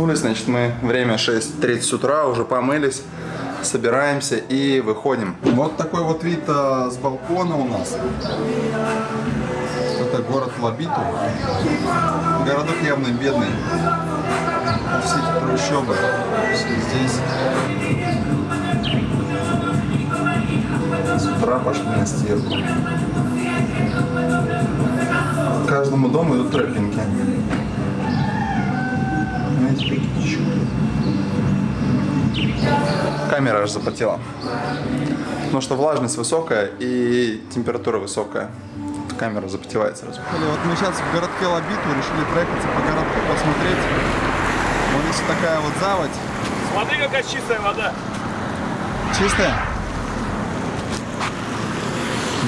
Проснулись, значит, мы время 6.30 утра, уже помылись, собираемся и выходим. Вот такой вот вид а, с балкона у нас. Это город Лабиту. Городок явно бедный. Все эти трущобы. Здесь. С утра пошли на стирку. К каждому дому идут тропинки. Камера аж запотела. Потому что влажность высокая и температура высокая. Камера запотевает сразу. Вот мы сейчас в городке Лабиту решили проехаться по городку, посмотреть. Вот здесь такая вот заводь. Смотри, какая чистая вода. Чистая?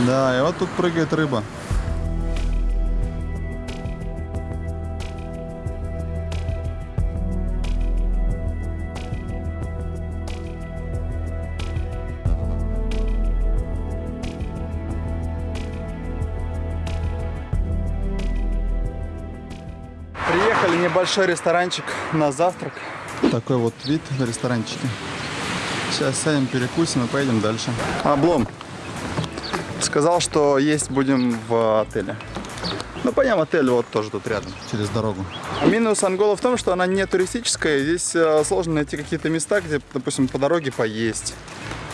Да, и вот тут прыгает рыба. Небольшой ресторанчик на завтрак. Такой вот вид на ресторанчике. Сейчас сядем, перекусим и поедем дальше. Облом. Сказал, что есть будем в отеле. Ну, пойдем отель вот тоже тут рядом, через дорогу. Минус Ангола в том, что она не туристическая. Здесь э, сложно найти какие-то места, где, допустим, по дороге поесть.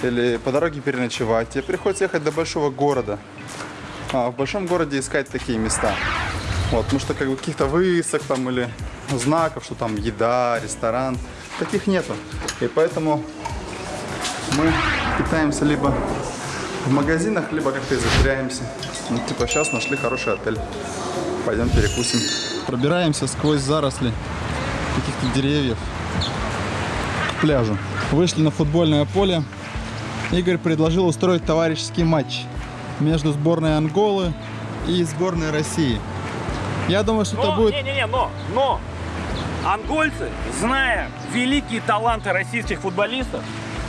Или по дороге переночевать. Тебе приходится ехать до большого города. А в большом городе искать такие места. Вот, потому что как бы каких-то высок там или знаков, что там еда, ресторан, таких нету. И поэтому мы питаемся либо в магазинах, либо как-то изощряемся. Ну, типа сейчас нашли хороший отель. Пойдем перекусим. Пробираемся сквозь заросли каких-то деревьев к пляжу. Вышли на футбольное поле. Игорь предложил устроить товарищеский матч между сборной Анголы и сборной России. Я думаю, что это Но, будет... не-не-не, но, но, ангольцы, зная великие таланты российских футболистов,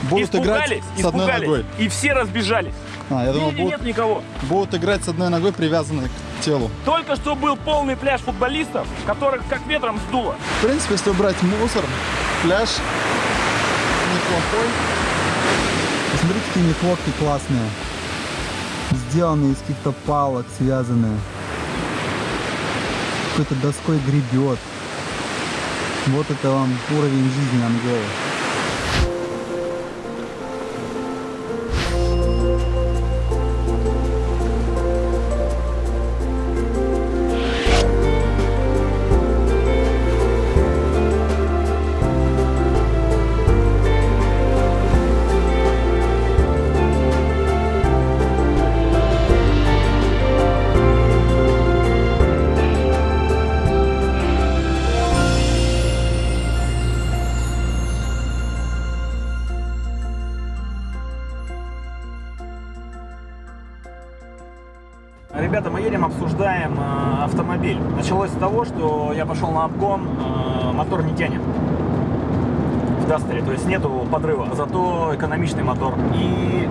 Будут играть испугались, с одной испугались, ногой. и все разбежались. А, я думал, будут, нет никого. будут играть с одной ногой, привязанной к телу. Только что был полный пляж футболистов, которых как ветром сдуло. В принципе, если убрать мусор, пляж неплохой. Посмотрите, какие нехлопки классные. Сделанные из каких-то палок, связанные. Какой-то доской гребет. Вот это вам уровень жизни Анголы. Ребята, мы едем, обсуждаем э, автомобиль. Началось с того, что я пошел на обгон, э, мотор не тянет в Дастере, то есть нету подрыва, зато экономичный мотор. И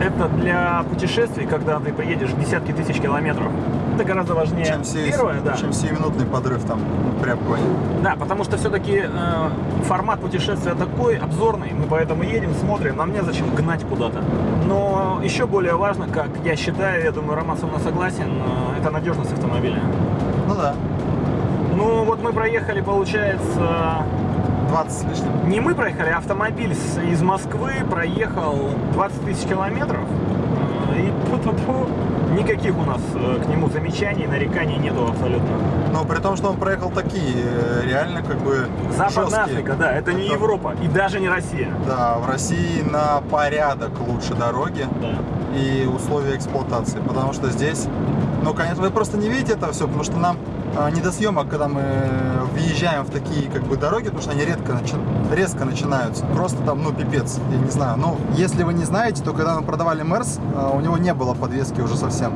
это для путешествий, когда ты приедешь десятки тысяч километров. Это гораздо важнее. Чем, се- Первое, да. чем 7-минутный подрыв там при обгоне. Да, потому что все-таки э, формат путешествия такой обзорный, мы поэтому едем, смотрим, нам не зачем гнать куда-то. Но еще более важно, как я считаю, я думаю, Роман со мной согласен, э, это надежность автомобиля. Ну да, Ну вот мы проехали, получается, 20 с лишним. не мы проехали, а автомобиль из Москвы проехал 20 тысяч километров. И пу-пу-пу, никаких у нас э, к нему замечаний, нареканий нету абсолютно. Но при том, что он проехал такие, э, реально как бы Западная жесткие. Африка, да, это не Это- Европа и даже не Россия. Да, в России на порядок лучше дороги Да. и условия эксплуатации, потому что здесь, ну, конечно, вы просто не видите это все, потому что нам а, не до съемок, когда мы въезжаем в такие как бы дороги, потому что они редко начи- резко начинаются. Просто там, ну, пипец, я не знаю. Ну, если вы не знаете, то когда мы продавали Мерс, а, у него не было подвески уже совсем.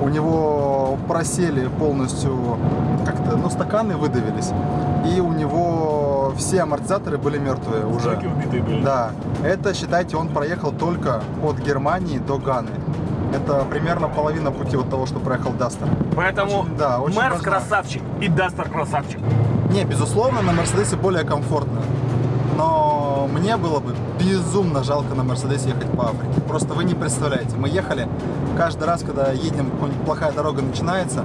У него просели полностью как-то, ну, стаканы выдавились. И у него все амортизаторы были мертвые уже. Убитые были. Да, это, считайте, он проехал только от Германии до Ганы. Это примерно половина пути от того, что проехал Дастер. Поэтому Очень- да, очень Мерс важно. красавчик и Дастер красавчик. Не, безусловно, на Мерседесе более комфортно. Но мне было бы безумно жалко на Мерседесе ехать по Африке. Просто вы не представляете. Мы ехали каждый раз, когда едем, какая-нибудь плохая дорога начинается,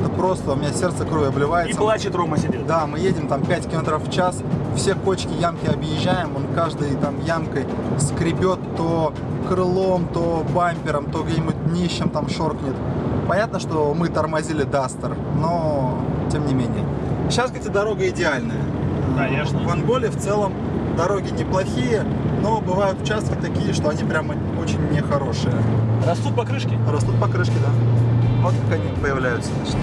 это просто у меня сердце кровью И обливается. плачет Рома сидит. Да, мы едем там 5 километров в час, все кочки, ямки объезжаем, он каждой там ямкой скребет то крылом, то бампером, то где-нибудь днищем там шоркнет. Понятно, что мы тормозили Дастер, но тем не менее. Сейчас, кстати, дорога идеальная. Конечно. В Анголе в целом дороги неплохие, но бывают участки такие, что они прямо очень нехорошие. Растут покрышки. Растут покрышки, да. Вот как они появляются. значит.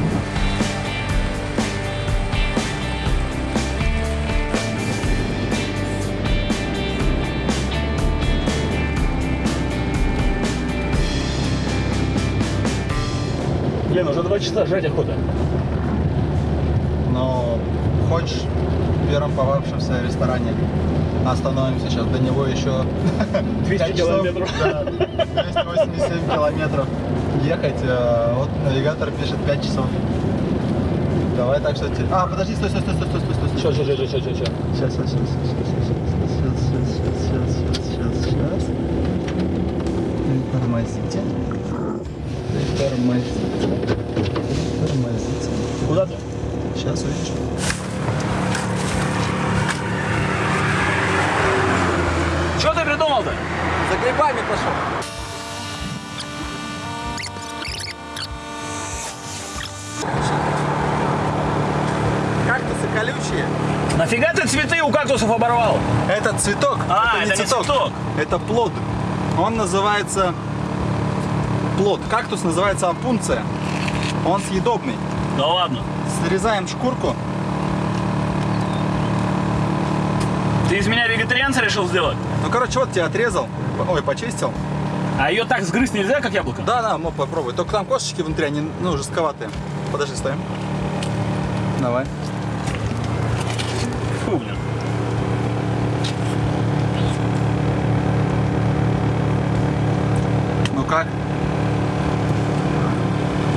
Блин, уже два часа жрать охота. Но хочешь в первом попавшемся ресторане остановимся сейчас. До него еще 200 пять часов, километров. да, 287 километров ехать. э, Вот навигатор пишет 5 часов. Давай так что... А, подожди, стой, стой, стой, стой, стой, стой, стой. Сейчас, сейчас, сейчас, сейчас, сейчас. Сейчас, сейчас, сейчас, сейчас, сейчас, сейчас, сейчас, сейчас, сейчас. Тормозите. Тормозите. Тормозите. Куда ты? Сейчас увидишь. Колючие. Нафига ты цветы у кактусов оборвал? Это цветок. А, это, это не цветок. Это плод. Он называется плод. Кактус называется опунция. Он съедобный. Да ладно. Срезаем шкурку. Ты из меня вегетарианца решил сделать? Ну, короче, вот тебя отрезал. Ой, почистил. А ее так сгрызть нельзя, как яблоко? Да, да, ну попробуй. Только там косточки внутри, они, ну, жестковатые. Подожди, стоим. Давай. Фу, блин. Ну как?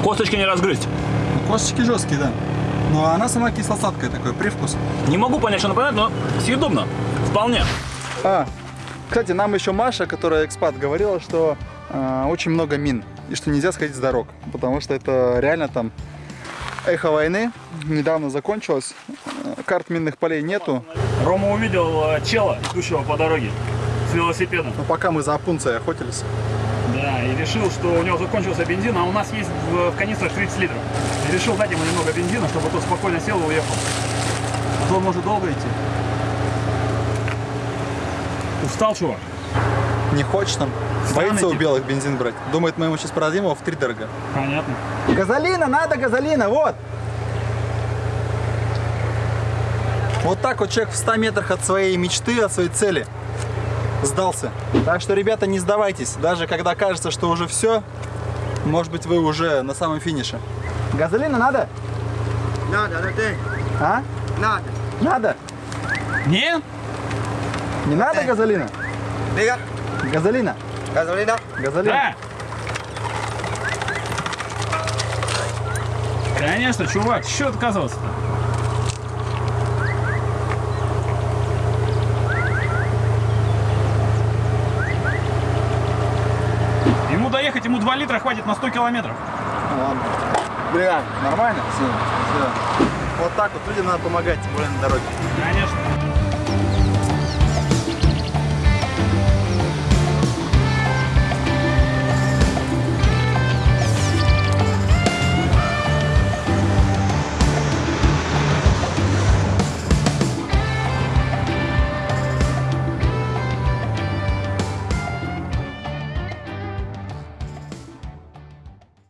Косточки не разгрызть. Ну, косточки жесткие, да. Ну, а она сама кисло-сладкая такой, привкус. Не могу понять, что напоминает, но съедобно. Вполне. А, кстати, нам еще Маша, которая экспат, говорила, что а, очень много мин. И что нельзя сходить с дорог. Потому что это реально там эхо войны. Недавно закончилось. э, Карт минных полей нету. Рома увидел э, чела, идущего по дороге с велосипедом. Но пока мы за опунцией охотились. Да, и решил, что у него закончился бензин, а у нас есть в, в канистрах 30 литров. И решил дать ему немного бензина, чтобы тот спокойно сел и уехал. А то он может долго идти. Устал, чувак? Не хочет там. Странный Боится у белых бензин брать. Думает, мы ему сейчас продадим его в три дорого. Понятно. Газолина, надо газолина, вот. Вот так вот человек в 100 метрах от своей мечты, от своей цели сдался. Так что, ребята, не сдавайтесь. Даже когда кажется, что уже все, может быть, вы уже на самом финише. Газолина надо? Надо, дорогой. А? Надо. Надо? Не? Не надо газолина? Диga. Газолина? Gasolina. Газолина? Да. Конечно, чувак, что отказываться-то? Ему доехать, ему 2 литра хватит на 100 километров. Ну, Ладно. Бля, нормально? Все, все. Вот так вот людям надо помогать, тем более на дороге. Конечно.